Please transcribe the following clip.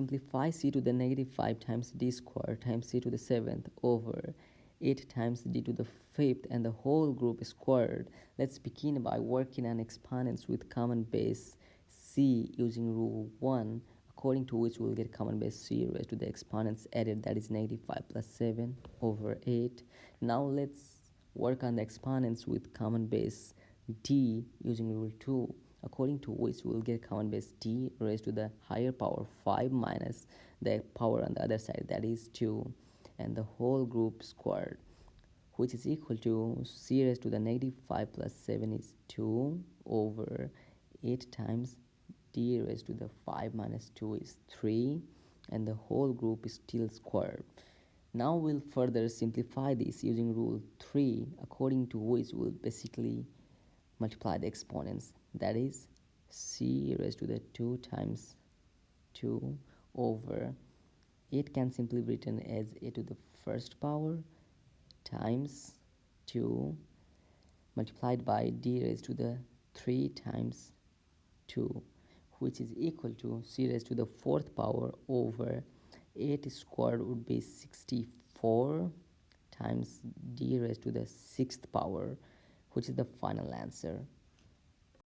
simplify c to the negative 5 times d squared times c to the 7th over 8 times d to the 5th and the whole group squared. Let's begin by working on exponents with common base c using rule 1 according to which we'll get common base c raised to the exponents added that is negative 5 plus 7 over 8. Now let's work on the exponents with common base d using rule 2 according to which we'll get common base d raised to the higher power 5 minus the power on the other side that is 2 and the whole group squared which is equal to c raised to the negative 5 plus 7 is 2 over 8 times d raised to the 5 minus 2 is 3 and the whole group is still squared. Now we'll further simplify this using rule 3 according to which we'll basically multiply the exponents that is c raised to the 2 times 2 over it can simply be written as a to the first power times 2 multiplied by d raised to the 3 times 2 which is equal to c raised to the fourth power over 8 squared would be 64 times d raised to the sixth power which is the final answer